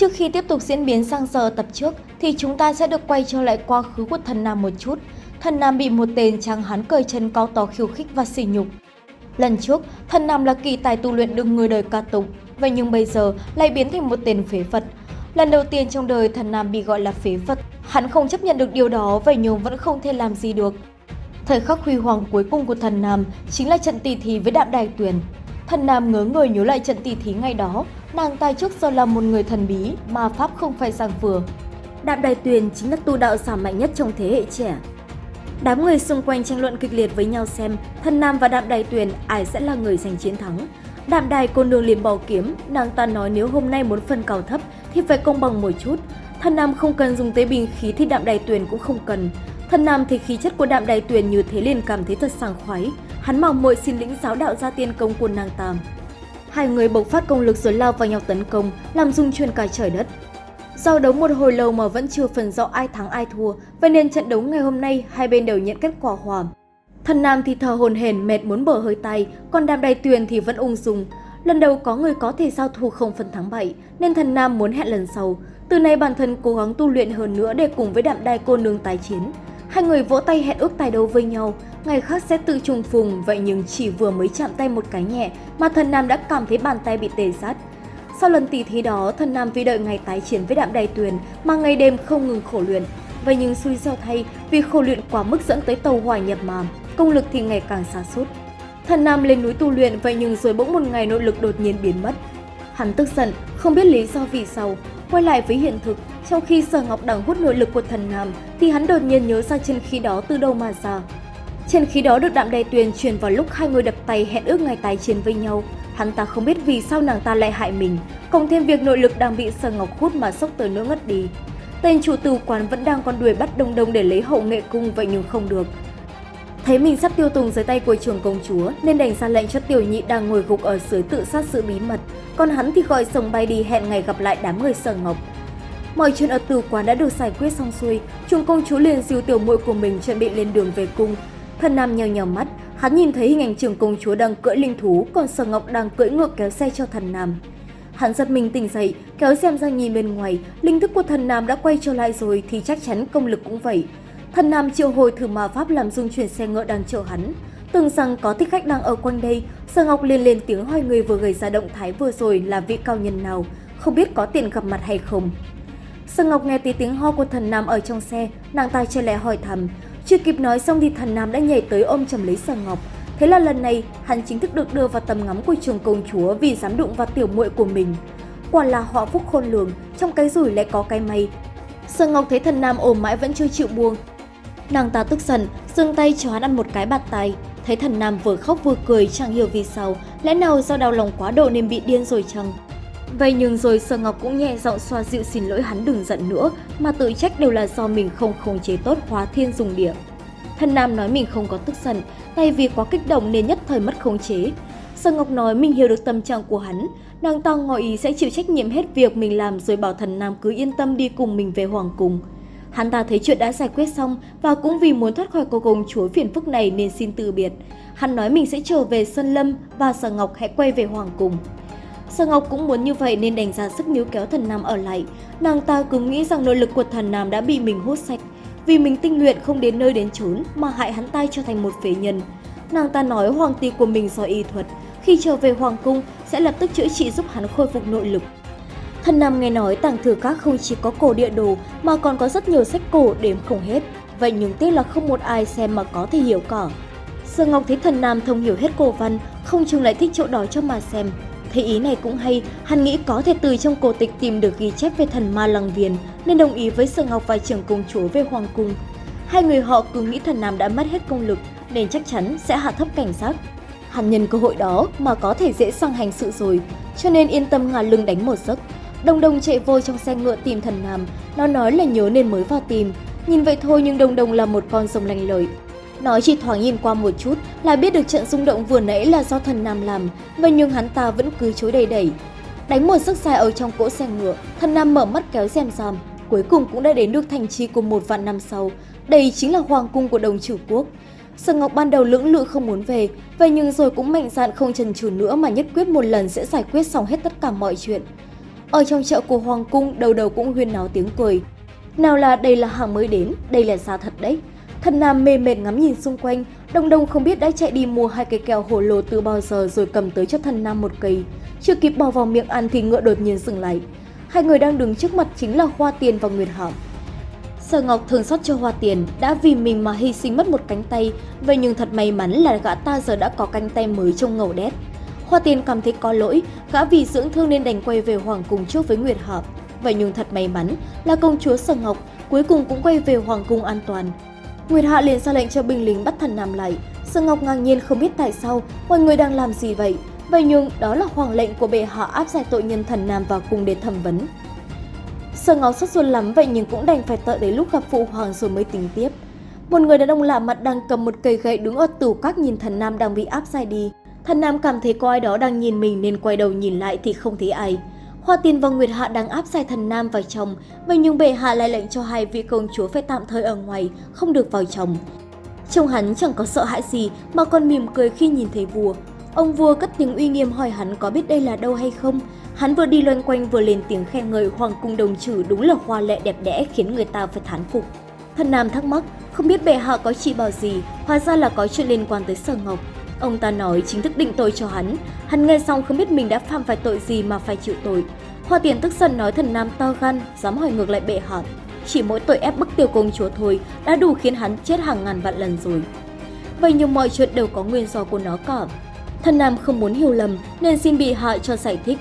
Trước khi tiếp tục diễn biến sang giờ tập trước thì chúng ta sẽ được quay trở lại quá khứ của thần Nam một chút. Thần Nam bị một tên tráng hán cởi chân cao to khiêu khích và sỉ nhục. Lần trước, thần Nam là kỳ tài tu luyện được người đời ca tụng, vậy nhưng bây giờ lại biến thành một tên phế vật. Lần đầu tiên trong đời thần Nam bị gọi là phế vật, hắn không chấp nhận được điều đó vậy nhưng vẫn không thể làm gì được. Thời khắc huy hoàng cuối cùng của thần Nam chính là trận tỷ thí với đạm đài tuyền. Thần Nam ngớ người nhớ lại trận tỷ thí ngày đó, nàng tài trước giờ là một người thần bí, mà pháp không phải giang vừa. Đạm đài tuyền chính là tu đạo giả mạnh nhất trong thế hệ trẻ. Đám người xung quanh tranh luận kịch liệt với nhau xem thần Nam và đạm đài tuyền ai sẽ là người giành chiến thắng. Đạm đài cô nương liền bỏ kiếm, nàng ta nói nếu hôm nay muốn phân cao thấp thì phải công bằng một chút. Thần Nam không cần dùng tế bình khí thì đạm đài tuyền cũng không cần. Thần Nam thì khí chất của đạm đài tuyền như thế liền cảm thấy thật sảng khoái. Hắn mong muội xin lĩnh giáo đạo gia tiên công của nàng tàm. Hai người bộc phát công lực rồi lao vào nhau tấn công, làm rung chuyển cả trời đất. do đấu một hồi lâu mà vẫn chưa phần rõ ai thắng ai thua, vậy nên trận đấu ngày hôm nay hai bên đều nhận kết quả hòa. Thần Nam thì thở hồn hển mệt muốn bở hơi tay, còn đàm đài tuyền thì vẫn ung dung. Lần đầu có người có thể giao thủ không phần thắng bại, nên thần Nam muốn hẹn lần sau. Từ nay bản thân cố gắng tu luyện hơn nữa để cùng với đạm đài cô nương tái chiến. Hai người vỗ tay hẹn ước tài đấu với nhau, ngày khác sẽ tự trùng phùng, vậy nhưng chỉ vừa mới chạm tay một cái nhẹ mà thần Nam đã cảm thấy bàn tay bị tê sát. Sau lần tỷ thí đó, thần Nam vì đợi ngày tái chiến với đạm đài tuyền mà ngày đêm không ngừng khổ luyện. Vậy nhưng xui xẻo thay vì khổ luyện quá mức dẫn tới tàu hỏa nhập mà, công lực thì ngày càng xa sút Thần Nam lên núi tu luyện vậy nhưng rồi bỗng một ngày nội lực đột nhiên biến mất. Hắn tức giận, không biết lý do vì sao, quay lại với hiện thực, trong khi Sở Ngọc đang hút nội lực của thần Nam thì hắn đột nhiên nhớ ra chân khí đó từ đâu mà ra trên khí đó được đạm đài tuyền truyền vào lúc hai người đập tay hẹn ước ngày tái chiến với nhau. Hắn ta không biết vì sao nàng ta lại hại mình, cộng thêm việc nội lực đang bị Sở Ngọc hút mà sốc tới nỗi ngất đi. Tên chủ tử quán vẫn đang con đuổi bắt đông đông để lấy hậu nghệ cung vậy nhưng không được. Thấy mình sắp tiêu tùng dưới tay của trường công chúa nên đành ra lệnh cho tiểu nhị đang ngồi gục ở dưới tự sát sự bí mật, còn hắn thì gọi sồng bay đi hẹn ngày gặp lại đám người Sở Ngọc. Mọi chuyện ở tử quán đã được giải quyết xong xuôi, trường công chúa liền dìu tiểu muội của mình chuẩn bị lên đường về cung. Thần Nam nheo nheo mắt, hắn nhìn thấy hình ảnh trưởng công chúa đang cưỡi linh thú, còn Sở Ngọc đang cưỡi ngựa kéo xe cho thần Nam. Hắn giật mình tỉnh dậy, kéo xem ra nhìn bên ngoài, linh thức của thần Nam đã quay trở lại rồi thì chắc chắn công lực cũng vậy. Thần Nam triệu hồi thử ma pháp làm dung chuyển xe ngựa đang chở hắn. Tưởng rằng có thích khách đang ở quanh đây, Sở Ngọc liền lên tiếng hỏi người vừa gây ra động thái vừa rồi là vị cao nhân nào, không biết có tiền gặp mặt hay không. Sở Ngọc nghe tí tiếng ho của thần Nam ở trong xe, nàng ta che lẽ hỏi thầm. Chưa kịp nói xong thì thần Nam đã nhảy tới ôm chầm lấy Sở Ngọc. Thế là lần này, hắn chính thức được đưa vào tầm ngắm của trường công chúa vì dám đụng vào tiểu muội của mình. Quả là họ phúc khôn lường, trong cái rủi lại có cái may. Sở Ngọc thấy thần Nam ôm mãi vẫn chưa chịu buông. Nàng ta tức giận, giương tay cho hắn ăn một cái bạt tay. Thấy thần Nam vừa khóc vừa cười chẳng hiểu vì sao, lẽ nào do đau lòng quá độ nên bị điên rồi chăng? Vậy nhưng rồi Sở Ngọc cũng nhẹ giọng xoa dịu xin lỗi hắn đừng giận nữa, mà tự trách đều là do mình không khống chế tốt hóa thiên dùng địa. Thần Nam nói mình không có tức giận, tay vì quá kích động nên nhất thời mất khống chế. Sở Ngọc nói mình hiểu được tâm trạng của hắn, nàng ta ngỏ ý sẽ chịu trách nhiệm hết việc mình làm rồi bảo thần Nam cứ yên tâm đi cùng mình về Hoàng Cung. Hắn ta thấy chuyện đã giải quyết xong và cũng vì muốn thoát khỏi cô công chúa phiền phức này nên xin từ biệt. Hắn nói mình sẽ trở về Sơn Lâm và Sở Ngọc hãy quay về Hoàng Cung. Sở Ngọc cũng muốn như vậy nên đành ra sức níu kéo thần Nam ở lại. Nàng ta cứ nghĩ rằng nội lực của thần Nam đã bị mình hút sạch. Vì mình tinh luyện không đến nơi đến chốn mà hại hắn ta trở thành một phế nhân. Nàng ta nói hoàng tỷ của mình do y thuật. Khi trở về hoàng cung sẽ lập tức chữa trị giúp hắn khôi phục nội lực. Thần Nam nghe nói tàng thư các không chỉ có cổ địa đồ mà còn có rất nhiều sách cổ đếm không hết. Vậy nhưng tiếc là không một ai xem mà có thể hiểu cả. Sở Ngọc thấy thần Nam thông hiểu hết cổ văn, không chừng lại thích chỗ đó cho mà xem. Thấy ý này cũng hay, hắn nghĩ có thể từ trong cổ tịch tìm được ghi chép về thần ma lăng viền, nên đồng ý với Sở Ngọc và trưởng công chúa về hoàng cung. Hai người họ cứ nghĩ thần Nam đã mất hết công lực, nên chắc chắn sẽ hạ thấp cảnh giác. Hắn nhân cơ hội đó mà có thể dễ sang hành sự rồi, cho nên yên tâm ngả lưng đánh một giấc. Đồng Đồng chạy vô trong xe ngựa tìm thần Nam, nó nói là nhớ nên mới vào tìm. Nhìn vậy thôi nhưng Đồng Đồng là một con rồng lành lợi, Nói chỉ thoáng nhìn qua một chút là biết được trận rung động vừa nãy là do thần Nam làm, vậy nhưng hắn ta vẫn cứ chối đầy đẩy. Đánh một sức dài ở trong cỗ xe ngựa, thần Nam mở mắt kéo rèm ròm, cuối cùng cũng đã đến được thành trì của một vạn năm sau. Đây chính là hoàng cung của đồng chủ quốc. Sở Ngọc ban đầu lưỡng lự không muốn về, vậy nhưng rồi cũng mạnh dạn không chần chừ nữa mà nhất quyết một lần sẽ giải quyết xong hết tất cả mọi chuyện. Ở trong chợ của Hoàng Cung, đầu đầu cũng huyên náo tiếng cười. Nào là đây là hàng mới đến, đây là xa thật đấy. Thần Nam mê mệt ngắm nhìn xung quanh, Đông Đông không biết đã chạy đi mua hai cây kẹo hổ lô từ bao giờ rồi cầm tới cho thần Nam một cây. Chưa kịp bỏ vào miệng ăn thì ngựa đột nhiên dừng lại. Hai người đang đứng trước mặt chính là Hoa Tiền và Nguyệt Hảo. Sở Ngọc thường xót cho Hoa Tiền đã vì mình mà hy sinh mất một cánh tay, vậy nhưng thật may mắn là gã ta giờ đã có cánh tay mới trông ngầu đét. Hoa Tiền cảm thấy có lỗi, gã vì dưỡng thương nên đành quay về Hoàng Cung trước với Nguyệt Hợp. Vậy nhưng thật may mắn là công chúa Sở Ngọc cuối cùng cũng quay về Hoàng Cung an toàn. Nguyệt Hạ liền ra lệnh cho binh lính bắt thần Nam lại. Sơ Ngọc ngang nhiên không biết tại sao, mọi người đang làm gì vậy. Vậy nhưng đó là hoàng lệnh của bệ hạ áp giải tội nhân thần Nam vào cung để thẩm vấn. Sơ Ngọc sốt ruột lắm, vậy nhưng cũng đành phải đợi đến lúc gặp phụ hoàng rồi mới tính tiếp. Một người đàn ông lạ mặt đang cầm một cây gậy đứng ở tủ các nhìn thần Nam đang bị áp giải đi. Thần Nam cảm thấy có ai đó đang nhìn mình nên quay đầu nhìn lại thì không thấy ai. Hoa Tiên và Nguyệt Hạ đang áp giải thần Nam vào chồng, vậy nhưng bệ hạ lại lệnh cho hai vị công chúa phải tạm thời ở ngoài, không được vào trong. Trông hắn chẳng có sợ hãi gì mà còn mỉm cười khi nhìn thấy vua. Ông vua cất tiếng uy nghiêm hỏi hắn có biết đây là đâu hay không. Hắn vừa đi loanh quanh vừa lên tiếng khen ngợi hoàng cung đồng trừ đúng là hoa lệ đẹp đẽ khiến người ta phải thán phục. Thần Nam thắc mắc, không biết bệ hạ có chỉ bảo gì, hóa ra là có chuyện liên quan tới Sở Ngọc. Ông ta nói chính thức định tội cho hắn. Hắn nghe xong không biết mình đã phạm phải tội gì mà phải chịu tội. Hoa tiền tức giận nói thần nam to gan, dám hỏi ngược lại bệ hạ. Chỉ mỗi tội ép bức tiêu công chúa thôi đã đủ khiến hắn chết hàng ngàn vạn lần rồi. Vậy nhưng mọi chuyện đều có nguyên do của nó cả. Thần nam không muốn hiểu lầm nên xin bị hạ cho giải thích.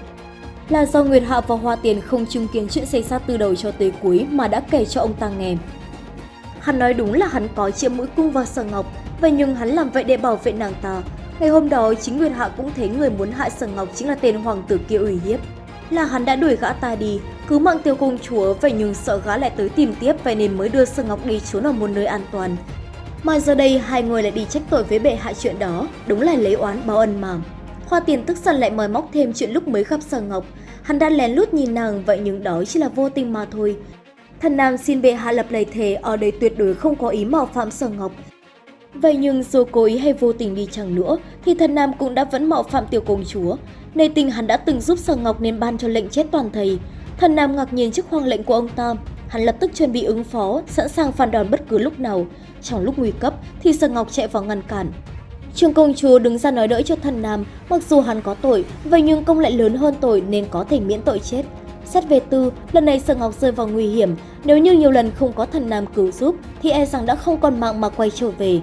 Là do Nguyệt Hạ và Hoa Tiền không chứng kiến chuyện xảy ra từ đầu cho tới cuối mà đã kể cho ông ta nghe. Hắn nói đúng là hắn có chiếm mũi cung vào sở ngọc, Vậy nhưng hắn làm vậy để bảo vệ nàng ta. Ngày hôm đó, chính Nguyệt Hạ cũng thấy người muốn hại Sở Ngọc chính là tên hoàng tử kia ủy hiếp. Là hắn đã đuổi gã ta đi, cứu mạng tiêu công chúa, vậy nhưng sợ gã lại tới tìm tiếp vậy nên mới đưa Sở Ngọc đi trốn ở một nơi an toàn. Mà giờ đây hai người lại đi trách tội với bệ hạ chuyện đó, đúng là lấy oán báo ân mà. Hoa tiền tức giận lại mời móc thêm chuyện lúc mới gặp Sở Ngọc. Hắn đã lén lút nhìn nàng vậy nhưng đó chỉ là vô tình mà thôi. Thần Nam xin bệ hạ lập lời thề ở đây tuyệt đối không có ý mạo phạm Sở Ngọc, Vậy nhưng dù cố ý hay vô tình đi chăng nữa, thì thần Nam cũng đã vẫn mạo phạm tiểu công chúa. Nề tình hắn đã từng giúp Sở Ngọc nên ban cho lệnh chết toàn thầy. Thần Nam ngạc nhiên trước hoàng lệnh của ông ta, hắn lập tức chuẩn bị ứng phó, sẵn sàng phản đòn bất cứ lúc nào. Trong lúc nguy cấp thì Sở Ngọc chạy vào ngăn cản. Trường công chúa đứng ra nói đỡ cho thần Nam, mặc dù hắn có tội, vậy nhưng công lại lớn hơn tội nên có thể miễn tội chết. Xét về tư, lần này Sở Ngọc rơi vào nguy hiểm, nếu như nhiều lần không có thần Nam cứu giúp thì e rằng đã không còn mạng mà quay trở về.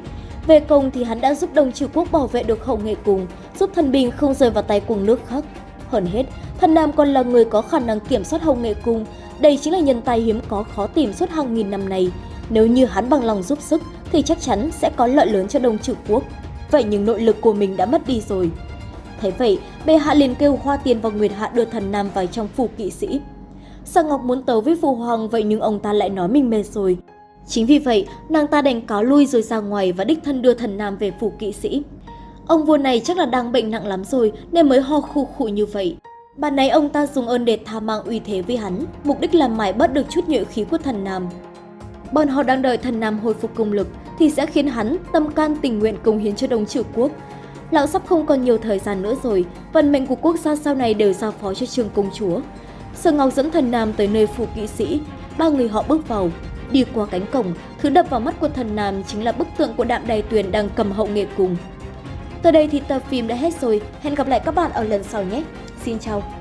Về công thì hắn đã giúp đồng trừ quốc bảo vệ được hậu nghệ cùng, giúp thần bình không rơi vào tay cùng nước khác. Hơn hết, thần Nam còn là người có khả năng kiểm soát hậu nghệ cung. Đây chính là nhân tài hiếm có khó tìm suốt hàng nghìn năm này. Nếu như hắn bằng lòng giúp sức thì chắc chắn sẽ có lợi lớn cho đồng trừ quốc. Vậy nhưng nội lực của mình đã mất đi rồi. Thế vậy, bệ hạ liền kêu Hoa Tiên và Nguyệt Hạ đưa thần Nam vào trong phủ kỵ sĩ. Sa Ngọc muốn tấu với phụ hoàng vậy nhưng ông ta lại nói mình mệt rồi, Chính vì vậy, nàng ta đành cáo lui rồi ra ngoài và đích thân đưa thần nam về phủ kỵ sĩ. Ông vua này chắc là đang bệnh nặng lắm rồi nên mới ho khu khụ như vậy. Bạn này ông ta dùng ơn để tha mang uy thế với hắn, mục đích là mãi bớt được chút nhuệ khí của thần nam. Bọn họ đang đợi thần nam hồi phục công lực thì sẽ khiến hắn tâm can tình nguyện cống hiến cho đồng trừ quốc. Lão sắp không còn nhiều thời gian nữa rồi, vận mệnh của quốc gia sau này đều giao phó cho trường công chúa. Sở Ngọc dẫn thần nam tới nơi phủ kỵ sĩ, ba người họ bước vào, Đi qua cánh cổng, thứ đập vào mắt của thần nam chính là bức tượng của đạm đài tuyền đang cầm hậu nghệ cùng. Tới đây thì tập phim đã hết rồi, hẹn gặp lại các bạn ở lần sau nhé. Xin chào!